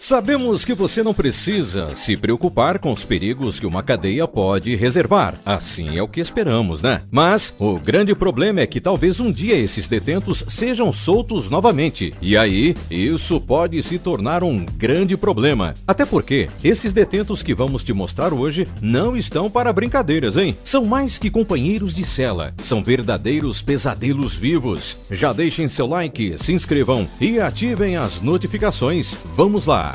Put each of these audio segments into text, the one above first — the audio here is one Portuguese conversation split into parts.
Sabemos que você não precisa se preocupar com os perigos que uma cadeia pode reservar. Assim é o que esperamos, né? Mas o grande problema é que talvez um dia esses detentos sejam soltos novamente. E aí, isso pode se tornar um grande problema. Até porque esses detentos que vamos te mostrar hoje não estão para brincadeiras, hein? São mais que companheiros de cela. São verdadeiros pesadelos vivos. Já deixem seu like, se inscrevam e ativem as notificações. Vamos lá!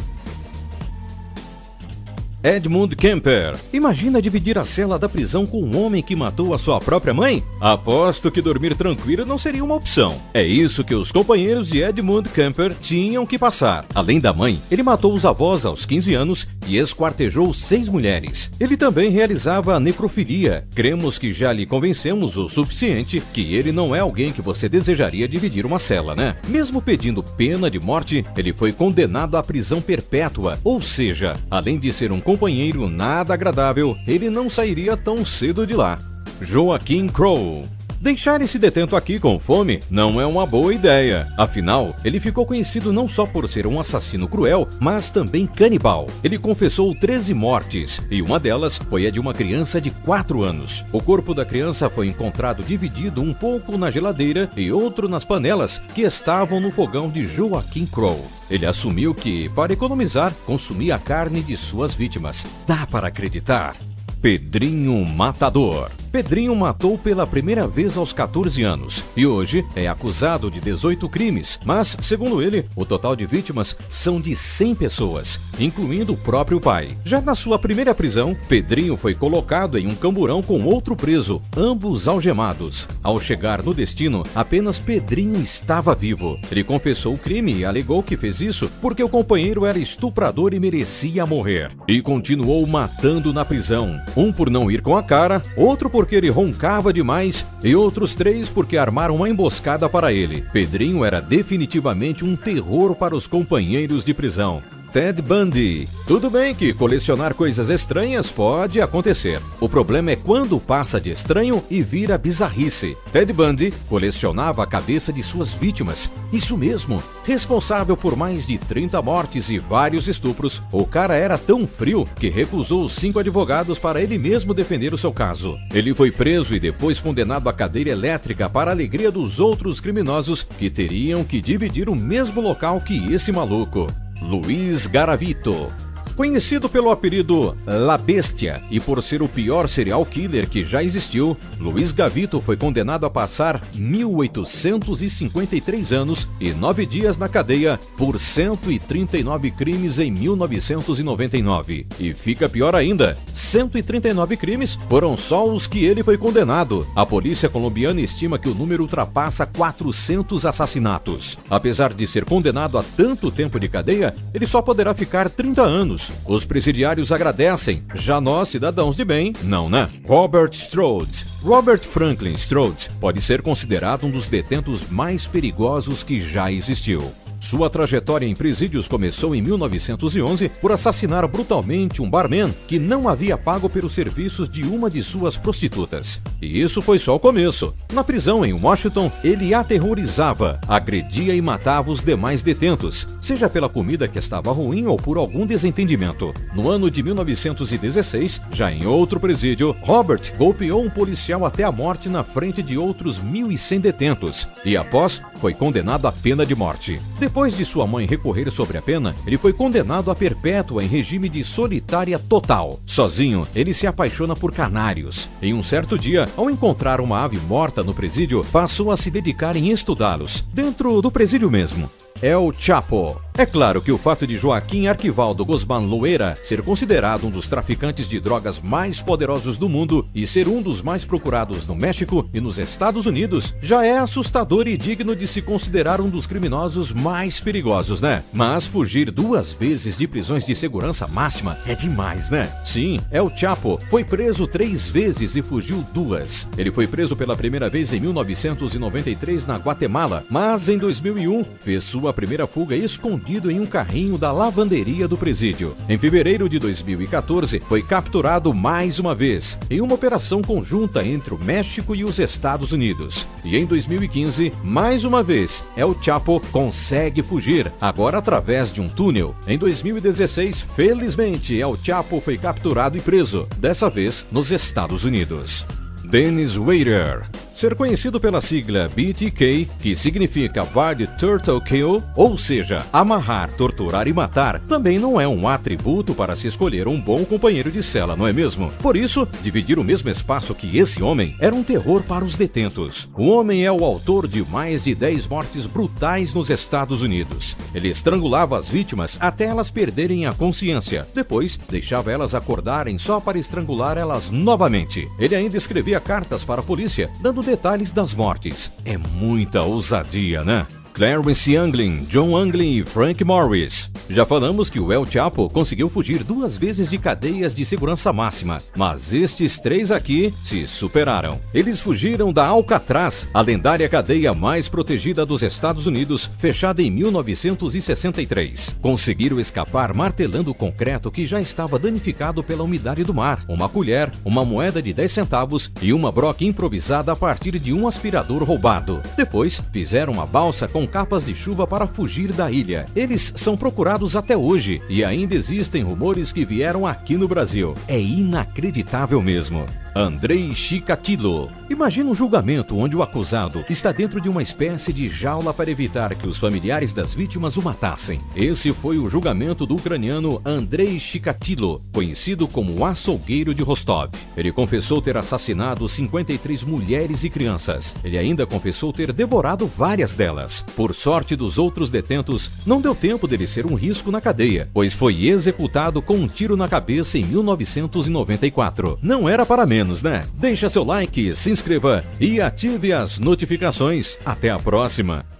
Edmund Kemper. Imagina dividir a cela da prisão com um homem que matou a sua própria mãe? Aposto que dormir tranquilo não seria uma opção. É isso que os companheiros de Edmund Kemper tinham que passar. Além da mãe, ele matou os avós aos 15 anos e esquartejou seis mulheres. Ele também realizava necrofilia. Cremos que já lhe convencemos o suficiente que ele não é alguém que você desejaria dividir uma cela, né? Mesmo pedindo pena de morte, ele foi condenado à prisão perpétua, ou seja, além de ser um companheiro nada agradável, ele não sairia tão cedo de lá. Joaquim Crow Deixar esse detento aqui com fome não é uma boa ideia. Afinal, ele ficou conhecido não só por ser um assassino cruel, mas também canibal. Ele confessou 13 mortes e uma delas foi a de uma criança de 4 anos. O corpo da criança foi encontrado dividido um pouco na geladeira e outro nas panelas que estavam no fogão de Joaquim Crow. Ele assumiu que, para economizar, consumia a carne de suas vítimas. Dá para acreditar? Pedrinho Matador Pedrinho matou pela primeira vez aos 14 anos e hoje é acusado de 18 crimes, mas, segundo ele, o total de vítimas são de 100 pessoas, incluindo o próprio pai. Já na sua primeira prisão, Pedrinho foi colocado em um camburão com outro preso, ambos algemados. Ao chegar no destino, apenas Pedrinho estava vivo. Ele confessou o crime e alegou que fez isso porque o companheiro era estuprador e merecia morrer. E continuou matando na prisão, um por não ir com a cara, outro por porque ele roncava demais e outros três porque armaram uma emboscada para ele. Pedrinho era definitivamente um terror para os companheiros de prisão. Ted Bundy. Tudo bem que colecionar coisas estranhas pode acontecer. O problema é quando passa de estranho e vira bizarrice. Ted Bundy colecionava a cabeça de suas vítimas. Isso mesmo. Responsável por mais de 30 mortes e vários estupros, o cara era tão frio que recusou cinco advogados para ele mesmo defender o seu caso. Ele foi preso e depois condenado à cadeira elétrica para a alegria dos outros criminosos que teriam que dividir o mesmo local que esse maluco. Luiz Garavito Conhecido pelo apelido La Bestia e por ser o pior serial killer que já existiu, Luiz Gavito foi condenado a passar 1.853 anos e 9 dias na cadeia por 139 crimes em 1999. E fica pior ainda, 139 crimes foram só os que ele foi condenado. A polícia colombiana estima que o número ultrapassa 400 assassinatos. Apesar de ser condenado a tanto tempo de cadeia, ele só poderá ficar 30 anos os presidiários agradecem, já nós, cidadãos de bem, não, né? Robert Strode. Robert Franklin Strode pode ser considerado um dos detentos mais perigosos que já existiu. Sua trajetória em presídios começou em 1911 por assassinar brutalmente um barman que não havia pago pelos serviços de uma de suas prostitutas. E isso foi só o começo. Na prisão em Washington, ele aterrorizava, agredia e matava os demais detentos, seja pela comida que estava ruim ou por algum desentendimento. No ano de 1916, já em outro presídio, Robert golpeou um policial até a morte na frente de outros 1.100 detentos e, após, foi condenado à pena de morte. Depois de sua mãe recorrer sobre a pena, ele foi condenado a perpétua em regime de solitária total. Sozinho, ele se apaixona por canários. Em um certo dia, ao encontrar uma ave morta no presídio, passou a se dedicar em estudá-los, dentro do presídio mesmo. El Chapo. É claro que o fato de Joaquim Arquivaldo Guzmán Loera ser considerado um dos traficantes de drogas mais poderosos do mundo e ser um dos mais procurados no México e nos Estados Unidos já é assustador e digno de se considerar um dos criminosos mais perigosos, né? Mas fugir duas vezes de prisões de segurança máxima é demais, né? Sim, El Chapo foi preso três vezes e fugiu duas. Ele foi preso pela primeira vez em 1993 na Guatemala, mas em 2001 fez sua primeira fuga escondido em um carrinho da lavanderia do presídio. Em fevereiro de 2014, foi capturado mais uma vez, em uma operação conjunta entre o México e os Estados Unidos. E em 2015, mais uma vez, El Chapo consegue fugir, agora através de um túnel. Em 2016, felizmente, El Chapo foi capturado e preso, dessa vez nos Estados Unidos. Dennis Wader Ser conhecido pela sigla BTK, que significa Body Turtle Kill, ou seja, amarrar, torturar e matar, também não é um atributo para se escolher um bom companheiro de cela, não é mesmo? Por isso, dividir o mesmo espaço que esse homem era um terror para os detentos. O homem é o autor de mais de 10 mortes brutais nos Estados Unidos. Ele estrangulava as vítimas até elas perderem a consciência. Depois, deixava elas acordarem só para estrangular elas novamente. Ele ainda escrevia cartas para a polícia, dando detalhes das mortes. É muita ousadia, né? Clarence Anglin, John Anglin e Frank Morris. Já falamos que o El Chapo conseguiu fugir duas vezes de cadeias de segurança máxima, mas estes três aqui se superaram. Eles fugiram da Alcatraz, a lendária cadeia mais protegida dos Estados Unidos, fechada em 1963. Conseguiram escapar martelando o concreto que já estava danificado pela umidade do mar, uma colher, uma moeda de 10 centavos e uma broca improvisada a partir de um aspirador roubado. Depois, fizeram uma balsa capas de chuva para fugir da ilha. Eles são procurados até hoje e ainda existem rumores que vieram aqui no Brasil. É inacreditável mesmo. Andrei Chikatilo. Imagina um julgamento onde o acusado está dentro de uma espécie de jaula para evitar que os familiares das vítimas o matassem. Esse foi o julgamento do ucraniano Andrei Chikatilo, conhecido como o açougueiro de Rostov. Ele confessou ter assassinado 53 mulheres e crianças. Ele ainda confessou ter devorado várias delas. Por sorte dos outros detentos, não deu tempo dele ser um risco na cadeia, pois foi executado com um tiro na cabeça em 1994. Não era para menos menos, né? Deixa seu like, se inscreva e ative as notificações. Até a próxima!